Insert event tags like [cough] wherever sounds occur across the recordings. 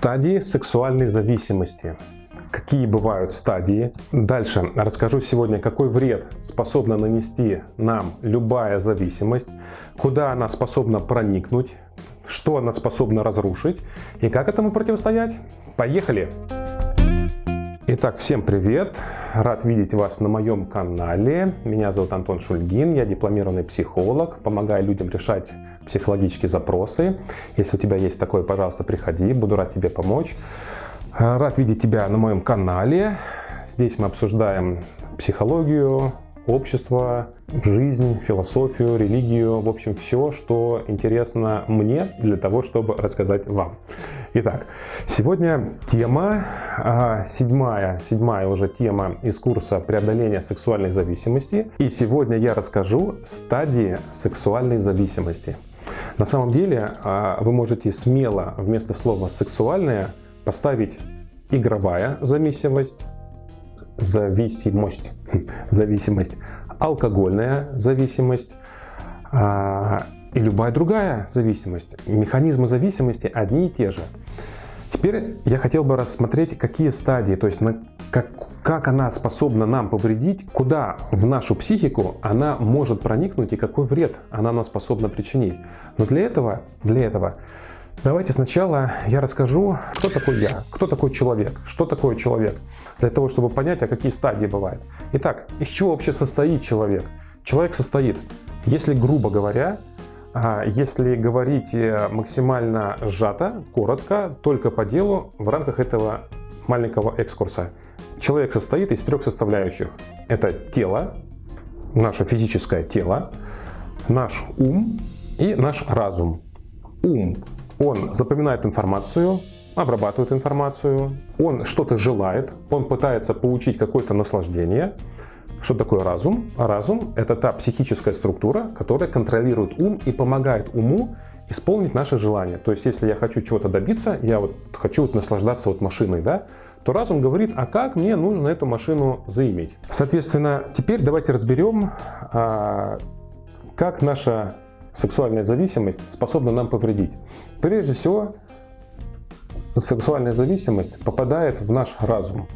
Стадии сексуальной зависимости. Какие бывают стадии? Дальше расскажу сегодня, какой вред способна нанести нам любая зависимость, куда она способна проникнуть, что она способна разрушить и как этому противостоять. Поехали! Итак, всем привет! Рад видеть вас на моем канале. Меня зовут Антон Шульгин, я дипломированный психолог, помогаю людям решать психологические запросы. Если у тебя есть такое, пожалуйста, приходи, буду рад тебе помочь. Рад видеть тебя на моем канале. Здесь мы обсуждаем психологию, общество, жизнь, философию, религию, в общем, все, что интересно мне для того, чтобы рассказать вам. Итак, сегодня тема, а, седьмая, седьмая уже тема из курса преодоления сексуальной зависимости. И сегодня я расскажу стадии сексуальной зависимости. На самом деле а, вы можете смело вместо слова «сексуальная» поставить игровая зависимость, зависимость, [laughs] зависимость, алкогольная зависимость а, и любая другая зависимость. Механизмы зависимости одни и те же. Теперь я хотел бы рассмотреть, какие стадии, то есть на, как, как она способна нам повредить, куда в нашу психику она может проникнуть и какой вред она нам способна причинить. Но для этого, для этого Давайте сначала я расскажу, кто такой я, кто такой человек, что такое человек, для того, чтобы понять, а какие стадии бывают. Итак, из чего вообще состоит человек? Человек состоит, если грубо говоря, если говорить э, максимально сжато, коротко, только по делу, в рамках этого маленького экскурса. Человек состоит из трех составляющих. Это тело, наше физическое тело, наш ум и наш разум. Ум он запоминает информацию, обрабатывает информацию, он что-то желает, он пытается получить какое-то наслаждение. Что такое разум? Разум – это та психическая структура, которая контролирует ум и помогает уму исполнить наши желания. То есть, если я хочу чего-то добиться, я вот хочу вот наслаждаться вот машиной, да, то разум говорит, а как мне нужно эту машину заиметь? Соответственно, теперь давайте разберем, а, как наша сексуальная зависимость способна нам повредить. Прежде всего, сексуальная зависимость попадает в наш разум.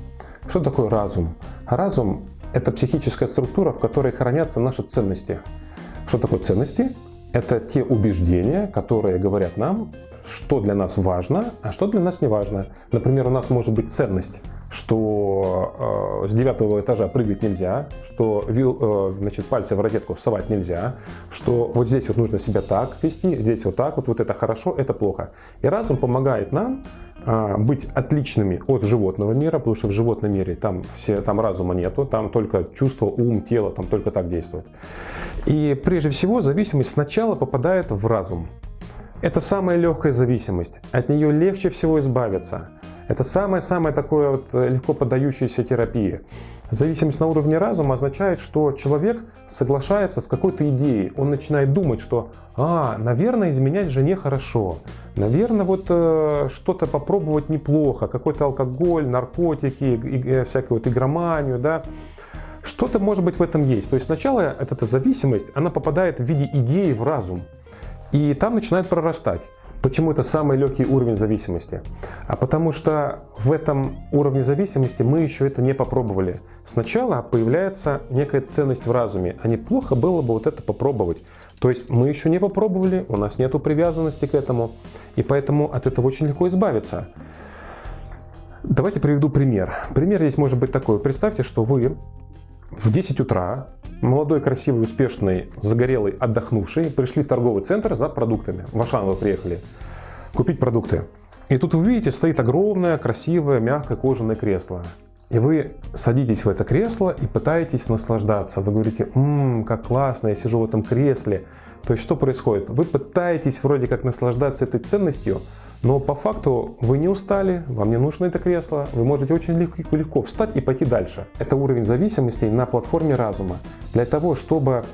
Что такое разум? Разум – это психическая структура, в которой хранятся наши ценности. Что такое ценности? Это те убеждения, которые говорят нам, что для нас важно, а что для нас не важно. Например, у нас может быть ценность – что э, с девятого этажа прыгать нельзя, что вил, э, значит, пальцы в розетку совать нельзя, что вот здесь вот нужно себя так вести, здесь вот так вот, вот это хорошо, это плохо. И разум помогает нам быть отличными от животного мира, потому что в животном мире там, все, там разума нету, там только чувство, ум, тело, там только так действует. И прежде всего зависимость сначала попадает в разум. Это самая легкая зависимость, от нее легче всего избавиться. Это самое-самое такое вот э, легко поддающееся терапии. Зависимость на уровне разума означает, что человек соглашается с какой-то идеей. Он начинает думать, что «А, наверное, изменять жене хорошо. Наверное, вот э, что-то попробовать неплохо. Какой-то алкоголь, наркотики, и, э, всякую вот игроманию, да». Что-то может быть в этом есть. То есть сначала эта зависимость, она попадает в виде идеи в разум. И там начинает прорастать. Почему это самый легкий уровень зависимости? А потому что в этом уровне зависимости мы еще это не попробовали. Сначала появляется некая ценность в разуме, а неплохо было бы вот это попробовать. То есть мы еще не попробовали, у нас нет привязанности к этому, и поэтому от этого очень легко избавиться. Давайте приведу пример. Пример здесь может быть такой. Представьте, что вы в 10 утра молодой, красивый, успешный, загорелый, отдохнувший, пришли в торговый центр за продуктами. В Ашан вы приехали купить продукты. И тут вы видите, стоит огромное, красивое, мягкое кожаное кресло. И вы садитесь в это кресло и пытаетесь наслаждаться. Вы говорите, ммм, как классно, я сижу в этом кресле. То есть что происходит? Вы пытаетесь вроде как наслаждаться этой ценностью, но по факту вы не устали, вам не нужно это кресло, вы можете очень легко, легко встать и пойти дальше. Это уровень зависимости на платформе разума. Для того, чтобы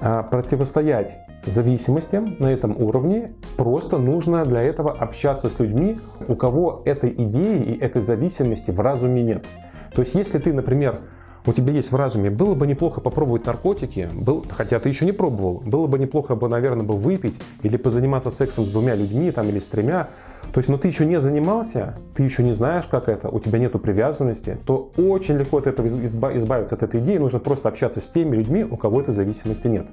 а, противостоять зависимостям на этом уровне, просто нужно для этого общаться с людьми, у кого этой идеи и этой зависимости в разуме нет. То есть если ты, например, у тебя есть в разуме, было бы неплохо попробовать наркотики, был, хотя ты еще не пробовал, было бы неплохо, бы, наверное, бы выпить или позаниматься сексом с двумя людьми там, или с тремя, то есть, но ты еще не занимался, ты еще не знаешь, как это, у тебя нету привязанности, то очень легко от этого избавиться от этой идеи, нужно просто общаться с теми людьми, у кого этой зависимости нет.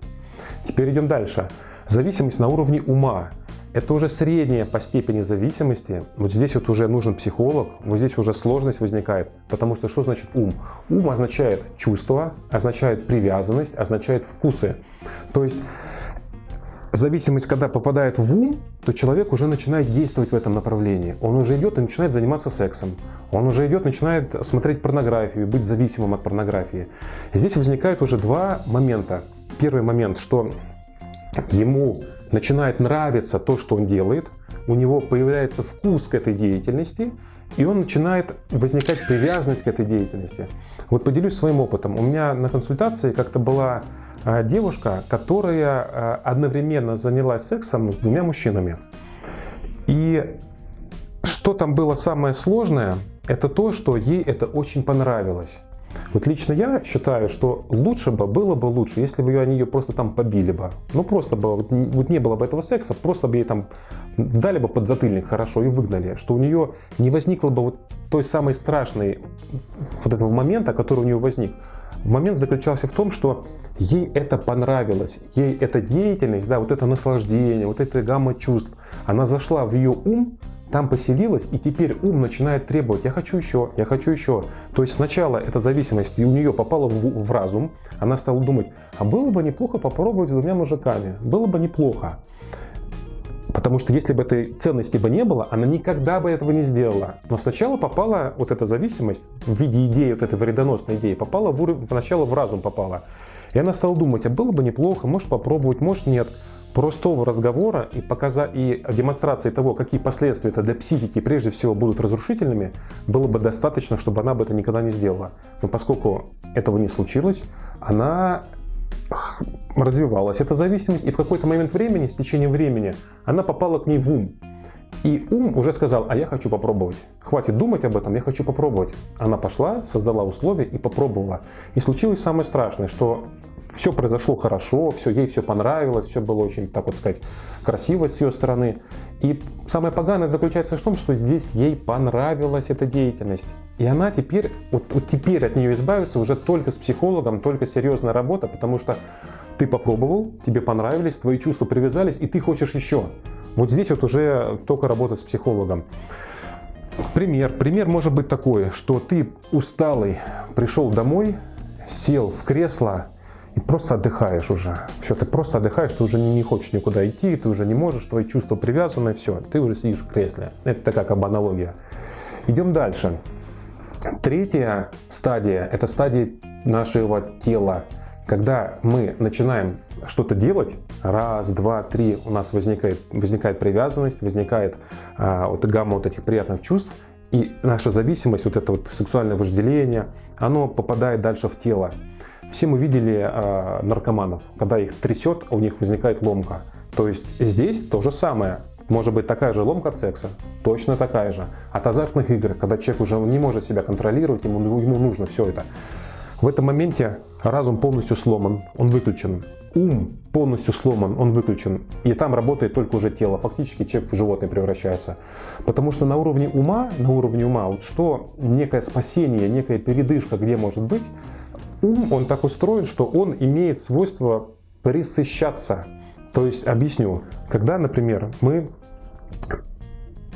Теперь идем дальше. Зависимость на уровне ума. Это уже средняя по степени зависимости. Вот здесь вот уже нужен психолог, вот здесь уже сложность возникает. Потому что что значит ум? Ум означает чувство, означает привязанность, означает вкусы. То есть зависимость, когда попадает в ум, то человек уже начинает действовать в этом направлении. Он уже идет и начинает заниматься сексом. Он уже идет, начинает смотреть порнографию, быть зависимым от порнографии. Здесь возникает уже два момента. Первый момент, что ему начинает нравиться то, что он делает, у него появляется вкус к этой деятельности, и он начинает возникать привязанность к этой деятельности. Вот поделюсь своим опытом. У меня на консультации как-то была а, девушка, которая а, одновременно занялась сексом с двумя мужчинами. И что там было самое сложное, это то, что ей это очень понравилось. Вот лично я считаю, что лучше бы, было бы лучше, если бы они ее просто там побили бы. Ну просто бы, вот, не было бы этого секса, просто бы ей там дали бы подзатыльник хорошо и выгнали. Что у нее не возникло бы вот той самой страшной вот этого момента, который у нее возник. Момент заключался в том, что ей это понравилось, ей эта деятельность, да, вот это наслаждение, вот эта гамма чувств, она зашла в ее ум, там поселилась, и теперь ум начинает требовать, я хочу еще, я хочу еще. То есть сначала эта зависимость у нее попала в, в разум, она стала думать, а было бы неплохо попробовать с двумя мужиками, было бы неплохо. Потому что если бы этой ценности бы не было, она никогда бы этого не сделала. Но сначала попала вот эта зависимость в виде идеи, вот этой вредоносной идеи, попала в, уровень, сначала в разум попала. И она стала думать, а было бы неплохо, может попробовать, может нет простого разговора и, показа... и демонстрации того, какие последствия это для психики прежде всего будут разрушительными, было бы достаточно, чтобы она бы это никогда не сделала. Но поскольку этого не случилось, она развивалась, эта зависимость, и в какой-то момент времени, с течением времени, она попала к ней в ум. И ум уже сказал, а я хочу попробовать. Хватит думать об этом, я хочу попробовать. Она пошла, создала условия и попробовала. И случилось самое страшное, что все произошло хорошо, все, ей все понравилось, все было очень, так вот сказать, красиво с ее стороны. И самое поганое заключается в том, что здесь ей понравилась эта деятельность. И она теперь, вот, вот теперь от нее избавиться уже только с психологом, только серьезная работа, потому что ты попробовал, тебе понравились, твои чувства привязались, и ты хочешь еще. Вот здесь вот уже только работать с психологом. Пример. Пример может быть такой, что ты усталый пришел домой, сел в кресло и просто отдыхаешь уже. Все, ты просто отдыхаешь, ты уже не, хочешь никуда идти, ты уже не можешь, твои чувства привязаны, все, ты уже сидишь в кресле. Это такая как бы аналогия. Идем дальше. Третья стадия – это стадия нашего тела. Когда мы начинаем что-то делать, раз, два, три, у нас возникает, возникает привязанность, возникает а, вот гамма вот этих приятных чувств, и наша зависимость, вот это вот сексуальное вожделение, оно попадает дальше в тело. Все мы видели а, наркоманов, когда их трясет, у них возникает ломка. То есть здесь то же самое. Может быть такая же ломка от секса, точно такая же. От азартных игр, когда человек уже не может себя контролировать, ему, ему нужно все это. В этом моменте разум полностью сломан, он выключен. Ум полностью сломан, он выключен. И там работает только уже тело. Фактически человек в животное превращается. Потому что на уровне ума, на уровне ума, вот что некое спасение, некая передышка где может быть, ум, он так устроен, что он имеет свойство присыщаться. То есть, объясню, когда, например, мы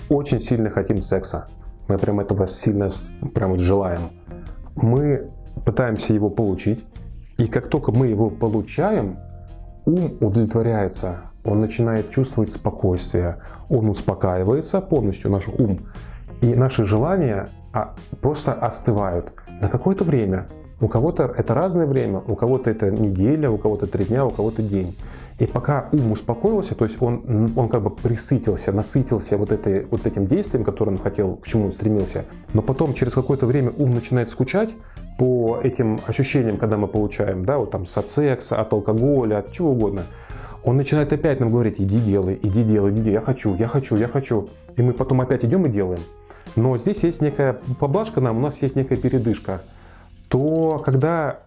очень сильно хотим секса, мы прям этого сильно прям вот желаем, мы пытаемся его получить, и как только мы его получаем, ум удовлетворяется, он начинает чувствовать спокойствие, он успокаивается полностью, наш ум, и наши желания а, просто остывают на какое-то время. У кого-то это разное время, у кого-то это неделя, у кого-то три дня, у кого-то день. И пока ум успокоился, то есть он, он как бы присытился, насытился вот, этой, вот этим действием, которое он хотел, к чему он стремился, но потом через какое-то время ум начинает скучать по этим ощущениям, когда мы получаем, да, вот там от секса, от алкоголя, от чего угодно, он начинает опять нам говорить, иди делай, иди делай, иди, я хочу, я хочу, я хочу. И мы потом опять идем и делаем. Но здесь есть некая поблажка нам, у нас есть некая передышка. то когда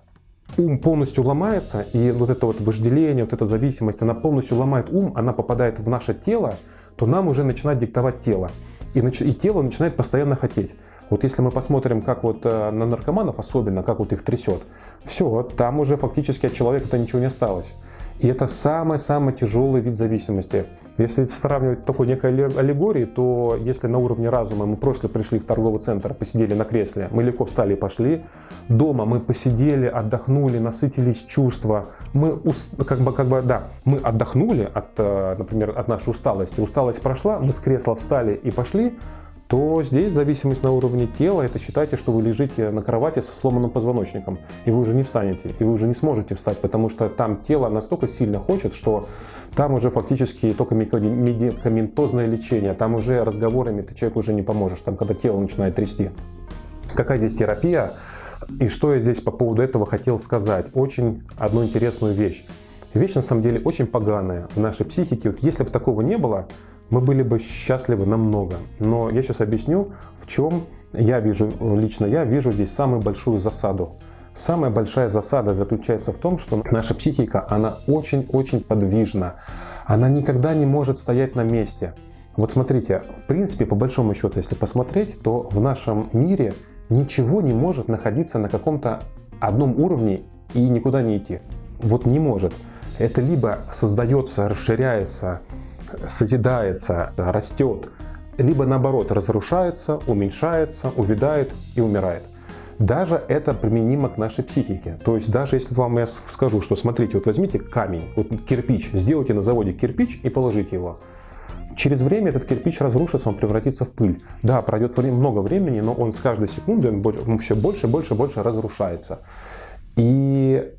ум полностью ломается, и вот это вот вожделение, вот эта зависимость, она полностью ломает ум, она попадает в наше тело, то нам уже начинает диктовать тело. И, и тело начинает постоянно хотеть. Вот если мы посмотрим, как вот э, на наркоманов особенно, как вот их трясет, все, там уже фактически от человека-то ничего не осталось. И это самый-самый тяжелый вид зависимости. Если сравнивать такой некой аллегории, то если на уровне разума мы просто пришли в торговый центр, посидели на кресле, мы легко встали и пошли, дома мы посидели, отдохнули, насытились чувства, мы как бы, как бы, да, мы отдохнули от, э, например, от нашей усталости, усталость прошла, мы с кресла встали и пошли, то здесь зависимость на уровне тела, это считайте, что вы лежите на кровати со сломанным позвоночником, и вы уже не встанете, и вы уже не сможете встать, потому что там тело настолько сильно хочет, что там уже фактически только медикаментозное лечение, там уже разговорами ты человеку уже не поможешь, там когда тело начинает трясти. Какая здесь терапия? И что я здесь по поводу этого хотел сказать? Очень одну интересную вещь. Вещь на самом деле очень поганая в нашей психике. Вот если бы такого не было, мы были бы счастливы намного. Но я сейчас объясню, в чем я вижу, лично я вижу здесь самую большую засаду. Самая большая засада заключается в том, что наша психика, она очень-очень подвижна. Она никогда не может стоять на месте. Вот смотрите, в принципе, по большому счету, если посмотреть, то в нашем мире ничего не может находиться на каком-то одном уровне и никуда не идти. Вот не может. Это либо создается, расширяется, созидается, растет, либо наоборот разрушается, уменьшается, увядает и умирает. Даже это применимо к нашей психике. То есть даже если вам я скажу, что смотрите, вот возьмите камень, вот кирпич, сделайте на заводе кирпич и положите его. Через время этот кирпич разрушится, он превратится в пыль. Да, пройдет время, много времени, но он с каждой секундой он все больше, больше, больше разрушается. И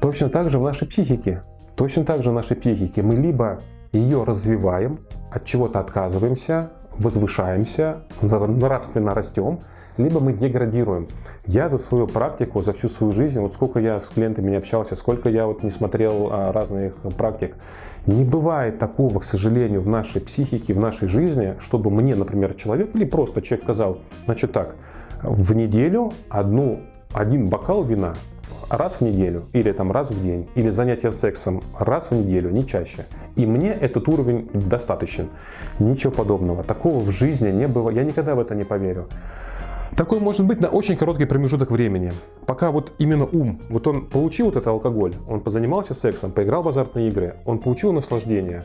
точно так же в нашей психике. Точно так же в нашей психике мы либо ее развиваем, от чего-то отказываемся, возвышаемся, нравственно растем, либо мы деградируем. Я за свою практику, за всю свою жизнь, вот сколько я с клиентами не общался, сколько я вот не смотрел а, разных практик, не бывает такого, к сожалению, в нашей психике, в нашей жизни, чтобы мне, например, человек или просто человек сказал, значит так, в неделю одну, один бокал вина раз в неделю, или там раз в день, или занятия сексом раз в неделю, не чаще. И мне этот уровень достаточен. Ничего подобного. Такого в жизни не было. Я никогда в это не поверю. Такой может быть на очень короткий промежуток времени. Пока вот именно ум, вот он получил вот этот алкоголь, он позанимался сексом, поиграл в азартные игры, он получил наслаждение.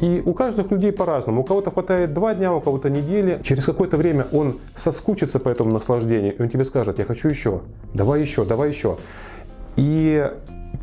И у каждых людей по-разному. У кого-то хватает два дня, у кого-то недели. Через какое-то время он соскучится по этому наслаждению, и он тебе скажет, я хочу еще, давай еще, давай еще. И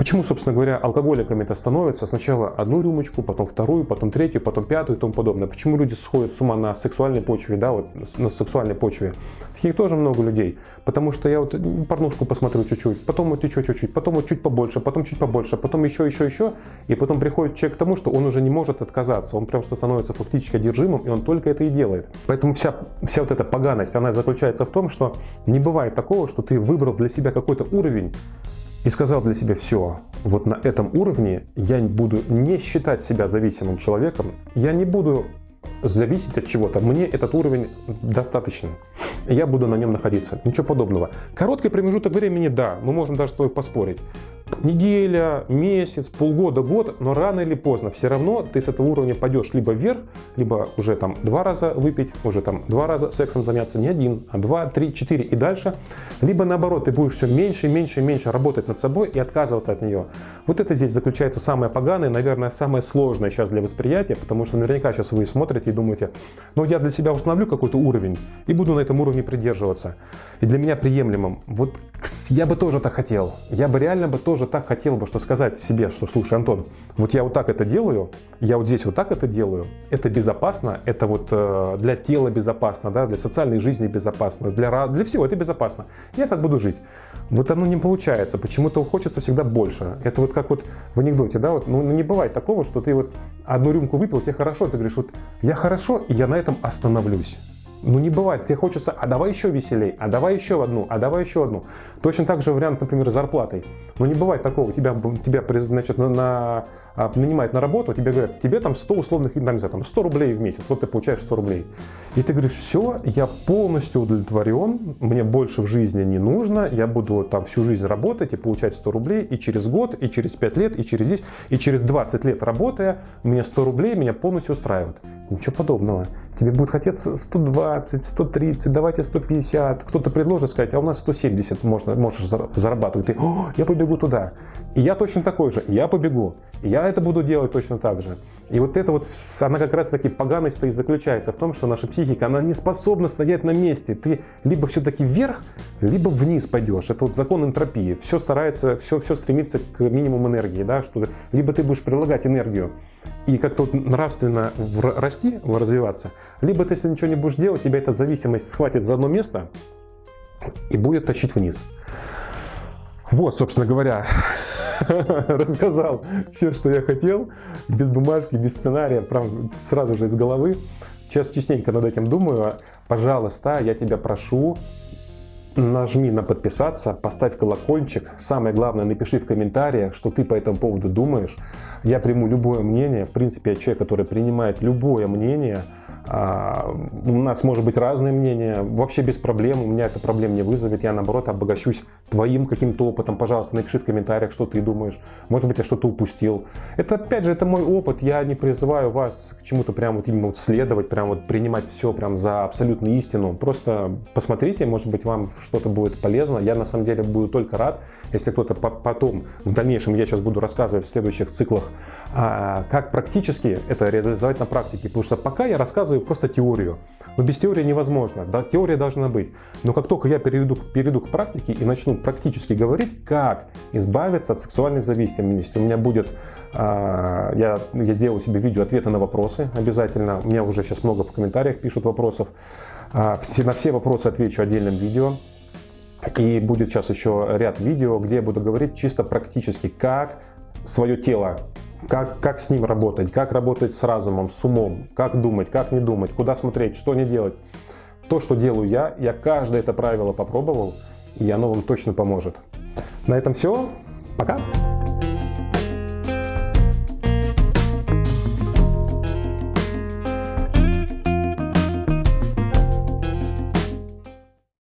Почему, собственно говоря, алкоголиками это становится? Сначала одну рюмочку, потом вторую, потом третью, потом пятую и тому подобное. Почему люди сходят с ума на сексуальной почве, да, вот на сексуальной почве? Таких тоже много людей. Потому что я вот порнушку посмотрю чуть-чуть, потом вот еще чуть-чуть, потом вот чуть побольше, потом чуть побольше, потом еще, еще, еще. И потом приходит человек к тому, что он уже не может отказаться. Он просто становится фактически одержимым, и он только это и делает. Поэтому вся, вся вот эта поганость, она заключается в том, что не бывает такого, что ты выбрал для себя какой-то уровень, и сказал для себя, все, вот на этом уровне я буду не считать себя зависимым человеком, я не буду зависеть от чего-то, мне этот уровень достаточно, я буду на нем находиться, ничего подобного. Короткий промежуток времени, да, мы можем даже с тобой поспорить, неделя, месяц, полгода, год, но рано или поздно все равно ты с этого уровня пойдешь либо вверх, либо уже там два раза выпить, уже там два раза сексом заняться, не один, а два, три, четыре и дальше, либо наоборот ты будешь все меньше, меньше, меньше работать над собой и отказываться от нее. Вот это здесь заключается самое поганое, наверное, самое сложное сейчас для восприятия, потому что наверняка сейчас вы смотрите и думаете, ну я для себя установлю какой-то уровень и буду на этом уровне придерживаться. И для меня приемлемым. Вот я бы тоже так хотел. Я бы реально бы тоже так хотел бы, что сказать себе, что слушай, Антон, вот я вот так это делаю, я вот здесь вот так это делаю, это безопасно, это вот э, для тела безопасно, да, для социальной жизни безопасно, для, для всего это безопасно. Я так буду жить. Вот оно не получается, почему-то хочется всегда больше. Это вот как вот в анекдоте, да, вот, ну не бывает такого, что ты вот одну рюмку выпил, тебе хорошо, ты говоришь, вот я хорошо, и я на этом остановлюсь. Ну не бывает, тебе хочется, а давай еще веселей, а давай еще одну, а давай еще одну. Точно так же вариант, например, с зарплатой. Ну не бывает такого, тебя, тебя значит, на, на, а, нанимают на работу, тебе говорят, тебе там 100 условных, там, не знаю, там 100 рублей в месяц, вот ты получаешь 100 рублей. И ты говоришь, все, я полностью удовлетворен, мне больше в жизни не нужно, я буду там всю жизнь работать и получать 100 рублей, и через год, и через 5 лет, и через 10, и через 20 лет работая, мне 100 рублей меня полностью устраивает. Ничего подобного. Тебе будет хотеться 120, 130, давайте 150. Кто-то предложит сказать, а у нас 170 можно, можешь зарабатывать. Ты, я побегу туда. И я точно такой же, я побегу. Я это буду делать точно так же. И вот это вот, она как раз таки поганость-то и заключается в том, что наша психика, она не способна стоять на месте. Ты либо все-таки вверх, либо вниз пойдешь. Это вот закон энтропии. Все старается, все, все стремится к минимуму энергии. Да? Что либо ты будешь прилагать энергию и как-то вот нравственно расти, развиваться, либо ты, если ничего не будешь делать, тебя эта зависимость схватит за одно место и будет тащить вниз. Вот, собственно говоря, [laughs] рассказал все, что я хотел, без бумажки, без сценария, прям сразу же из головы. Сейчас частенько над этим думаю. Пожалуйста, я тебя прошу, нажми на подписаться, поставь колокольчик. Самое главное, напиши в комментариях, что ты по этому поводу думаешь. Я приму любое мнение. В принципе, я человек, который принимает любое мнение. А, у нас может быть разные мнения, вообще без проблем, у меня это проблем не вызовет, я наоборот обогащусь твоим каким-то опытом, пожалуйста, напиши в комментариях, что ты думаешь, может быть, я что-то упустил. Это, опять же, это мой опыт, я не призываю вас к чему-то прям вот именно вот следовать, прям вот принимать все прям за абсолютную истину, просто посмотрите, может быть, вам что-то будет полезно, я на самом деле буду только рад, если кто-то потом, в дальнейшем, я сейчас буду рассказывать в следующих циклах, а, как практически это реализовать на практике, потому что пока я рассказываю рассказываю просто теорию. Но без теории невозможно. Да, теория должна быть. Но как только я перейду, перейду к практике и начну практически говорить, как избавиться от сексуальной зависимости, у меня будет, э, я, я сделал себе видео ответы на вопросы обязательно. У меня уже сейчас много в комментариях пишут вопросов. Э, все, на все вопросы отвечу отдельным видео. И будет сейчас еще ряд видео, где я буду говорить чисто практически, как свое тело как, как с ним работать, как работать с разумом, с умом, как думать, как не думать, куда смотреть, что не делать. То, что делаю я, я каждое это правило попробовал, и оно вам точно поможет. На этом все. Пока!